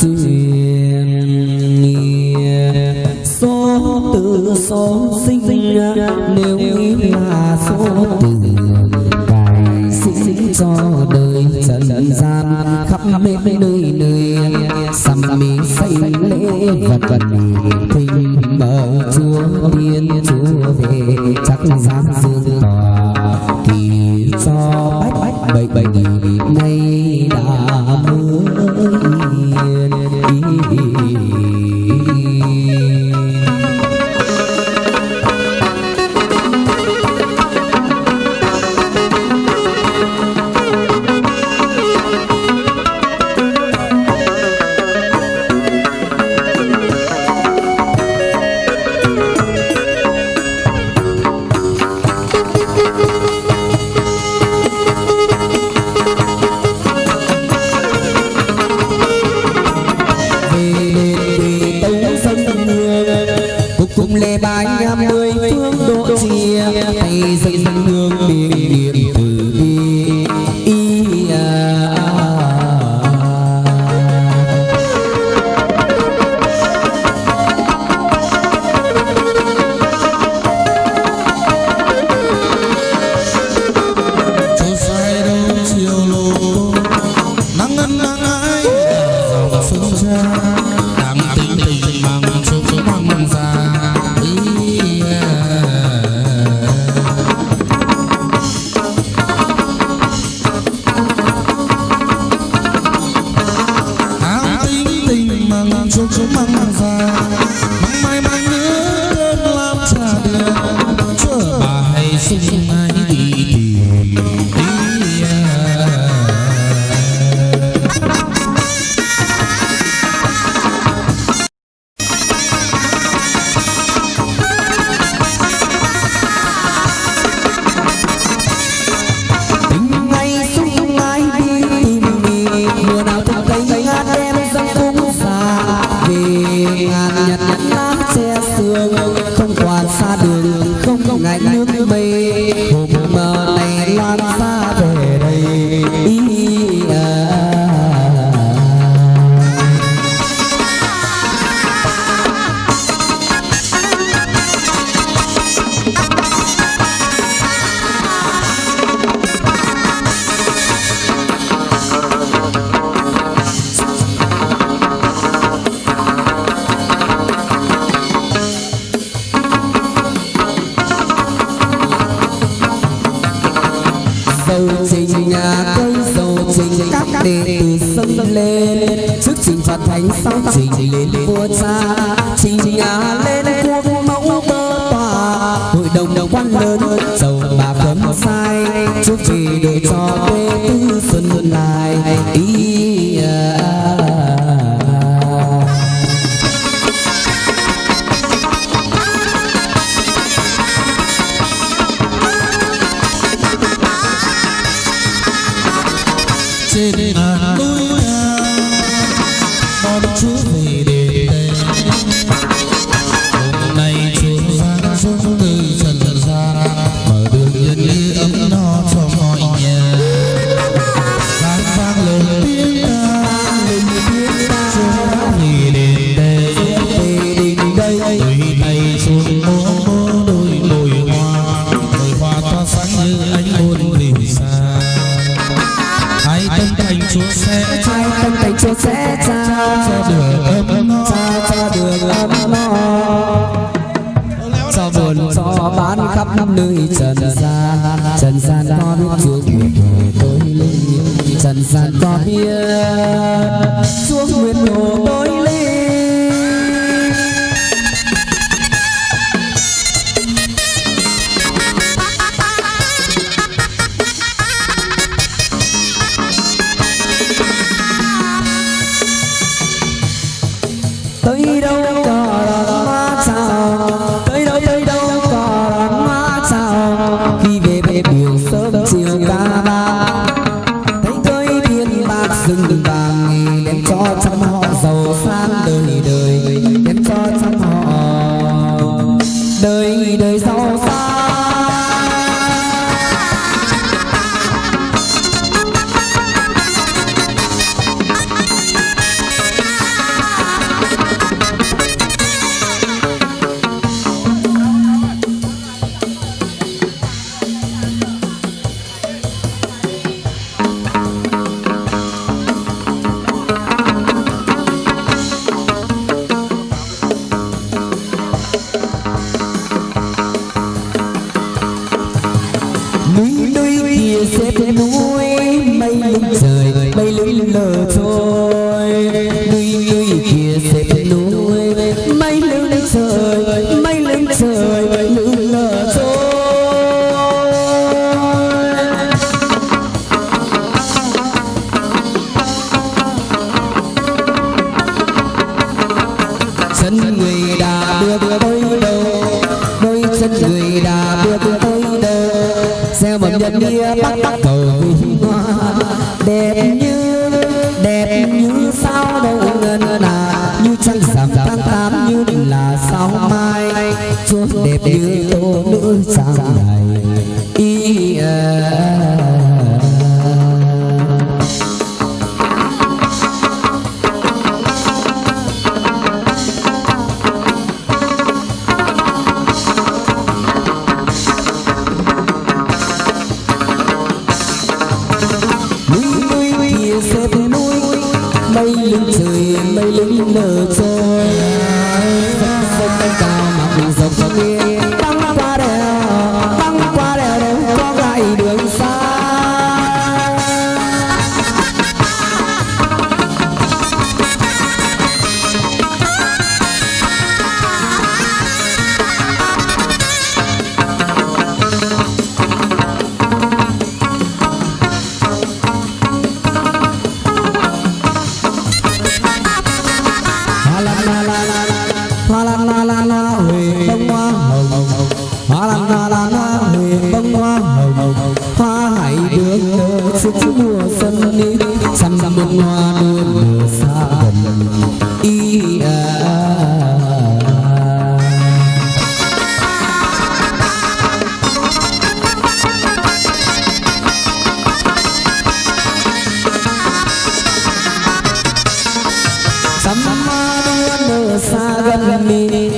truyền số từ số sinh nếu nghĩ là số từ sinh cho đời trần gian khắp bên nơi nơi. Sầm mi xây lễ vật vật thình mở, chúa thiên chúa về, chắc giáng dương tòa kỳ cho bách bách bệnh bệnh phương độ chia hay dân hương miệng niệm từ bi y à Hãy subscribe cho kênh Ghiền Mì Gõ Để không bỏ lỡ những video hấp dẫn cầu trình nhà cây dầu trình các đệ tử sân lên. Trước trình phật thánh sau trình lên vua cha trình nhà sao mà nhìn đi bắt bắt bờ đẹp như đẹp như sao đâu ngân là à. như trăng giảm tháng tám như là sao mai. chốn đẹp như tô nữ sáng ngày y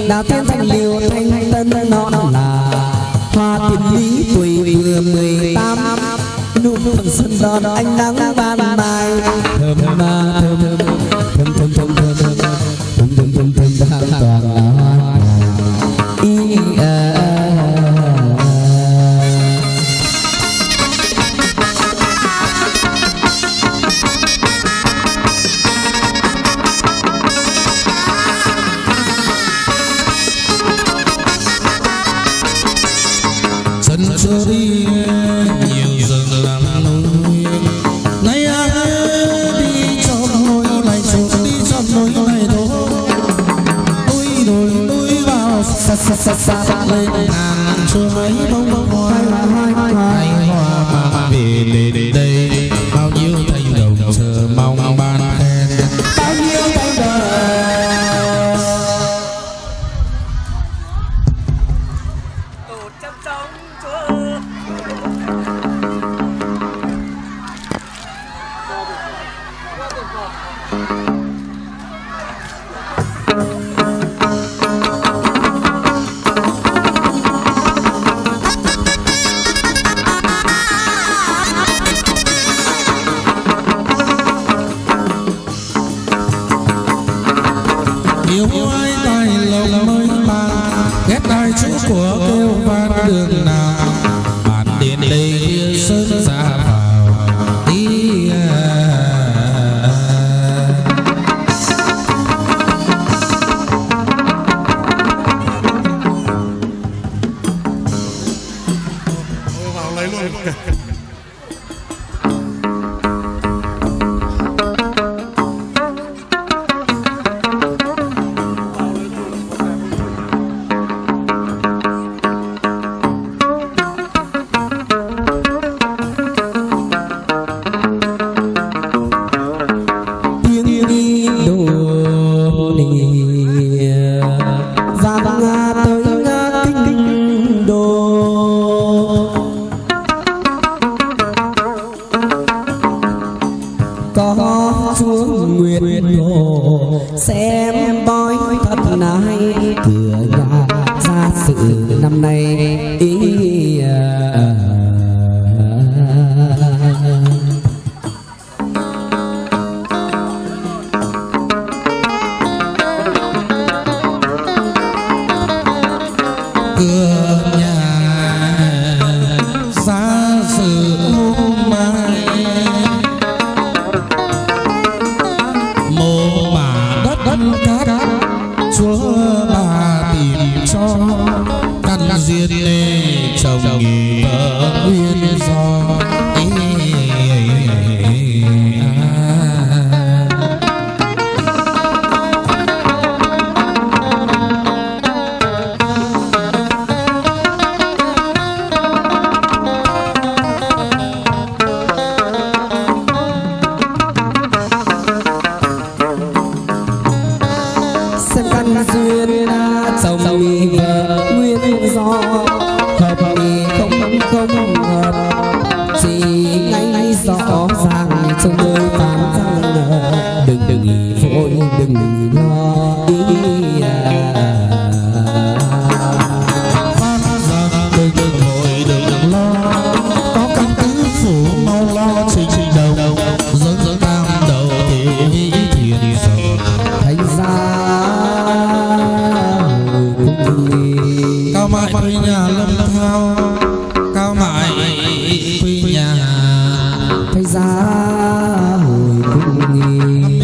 đào tiên thanh liều thanh, tân nó là, hoa tiền lý tuổi vừa mười tám, nụ phần xuân đón ánh nắng ban শরীর có xuống nguyện hồ xem bói thật này cửa nhà ra sự năm nay, ý duyên chồng vợ nguyên do